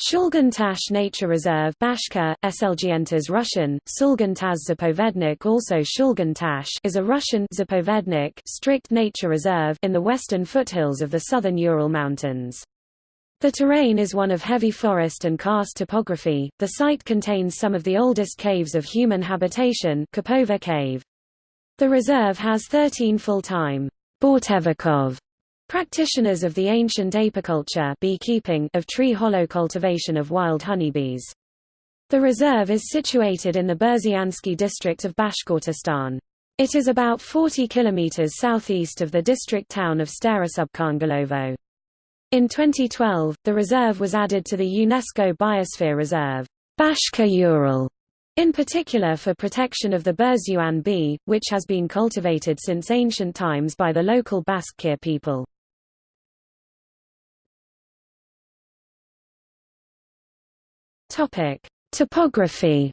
Shulgan Nature Reserve Bashkir, Slgentes Russian, Sulgantaz Zapovednik also Shulgan is a Russian Zapovednik strict nature reserve in the western foothills of the southern Ural Mountains. The terrain is one of heavy forest and karst topography. The site contains some of the oldest caves of human habitation Kapova Cave. The reserve has 13 full-time Bortevakov Practitioners of the ancient apiculture beekeeping of tree hollow cultivation of wild honeybees. The reserve is situated in the Burzyansky district of Bashkortostan. It is about 40 kilometers southeast of the district town of Starosubkhangulovo. In 2012, the reserve was added to the UNESCO Biosphere Reserve, Bashka Ural, in particular for protection of the Burzyan bee, which has been cultivated since ancient times by the local Bashkir people. Topic: Topography.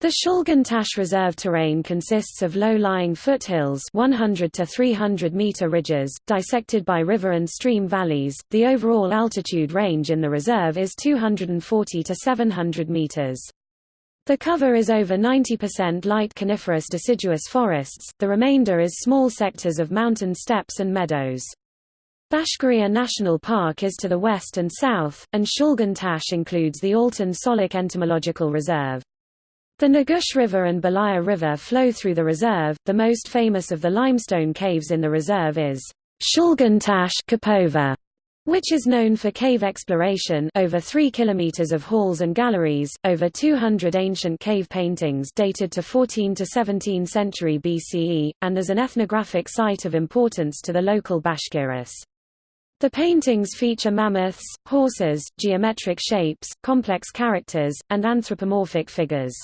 The Shulgan Reserve terrain consists of low-lying foothills 100 to 300 meter ridges, dissected by river and stream valleys. The overall altitude range in the reserve is 240 to 700 meters. The cover is over 90% light coniferous deciduous forests, the remainder is small sectors of mountain steppes and meadows. Bashkiria National Park is to the west and south, and Shulgan Tash includes the Altyn Solok Entomological Reserve. The Nugush River and Belaya River flow through the reserve. The most famous of the limestone caves in the reserve is Shulgan Tash Kapova, which is known for cave exploration over 3 kilometers of halls and galleries, over 200 ancient cave paintings dated to 14 to 17 century BCE, and as an ethnographic site of importance to the local Bashkiris. The paintings feature mammoths, horses, geometric shapes, complex characters, and anthropomorphic figures.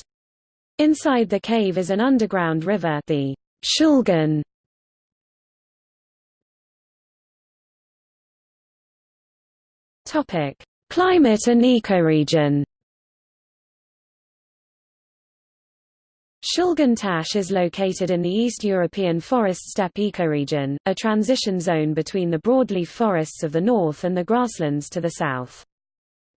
Inside the cave is an underground river the Shulgan. Climate and ecoregion Shulgan Tash is located in the East European forest steppe ecoregion, a transition zone between the broadleaf forests of the north and the grasslands to the south.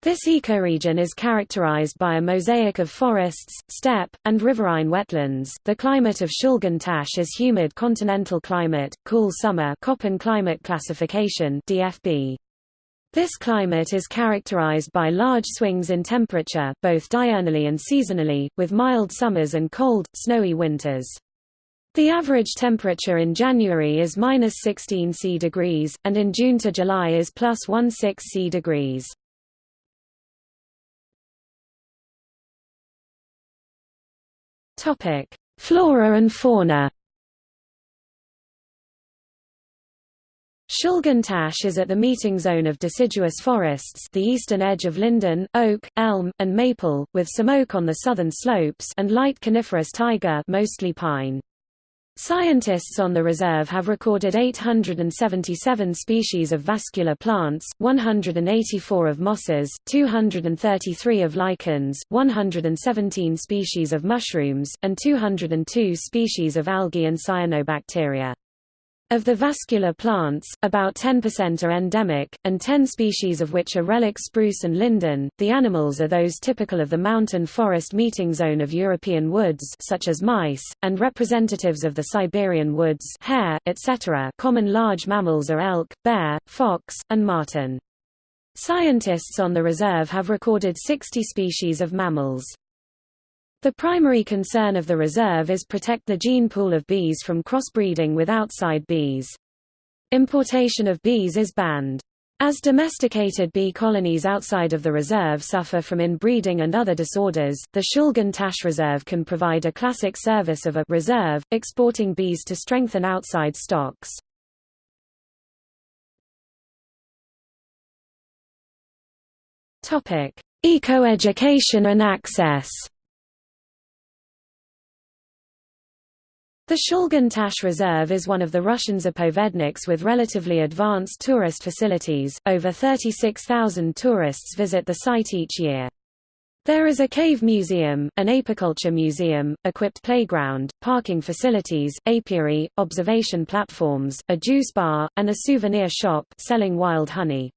This ecoregion is characterized by a mosaic of forests, steppe, and riverine wetlands. The climate of Shulgan Tash is humid continental climate, cool summer Köppen climate classification DFB. This climate is characterized by large swings in temperature, both diurnally and seasonally, with mild summers and cold, snowy winters. The average temperature in January is minus 16 C degrees, and in June to July is plus 16 C degrees. Flora and fauna Shulgan Tash is at the meeting zone of deciduous forests the eastern edge of linden, oak, elm, and maple, with some oak on the southern slopes and light coniferous taiga mostly pine. Scientists on the reserve have recorded 877 species of vascular plants, 184 of mosses, 233 of lichens, 117 species of mushrooms, and 202 species of algae and cyanobacteria. Of the vascular plants, about 10% are endemic, and 10 species of which are relic spruce and linden. The animals are those typical of the mountain forest meeting zone of European woods such as mice, and representatives of the Siberian woods hare, etc. Common large mammals are elk, bear, fox, and marten. Scientists on the reserve have recorded 60 species of mammals. The primary concern of the reserve is protect the gene pool of bees from crossbreeding with outside bees. Importation of bees is banned. As domesticated bee colonies outside of the reserve suffer from inbreeding and other disorders, the Shulgan Tash Reserve can provide a classic service of a reserve, exporting bees to strengthen outside stocks. Eco-education and access The Shulgan Tash Reserve is one of the Russian zapovedniks with relatively advanced tourist facilities. Over 36,000 tourists visit the site each year. There is a cave museum, an apiculture museum, equipped playground, parking facilities, apiary, observation platforms, a juice bar, and a souvenir shop selling wild honey.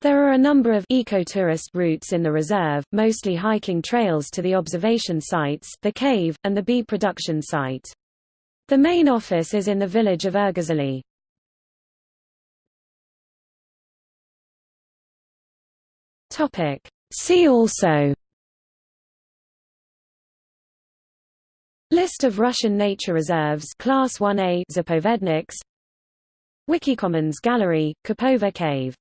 There are a number of ecotourist routes in the reserve, mostly hiking trails to the observation sites, the cave, and the bee production site. The main office is in the village of. Topic. See also. List of Russian nature reserves. Class 1A Zapovedniks. Wikicommons Gallery, Kapova Cave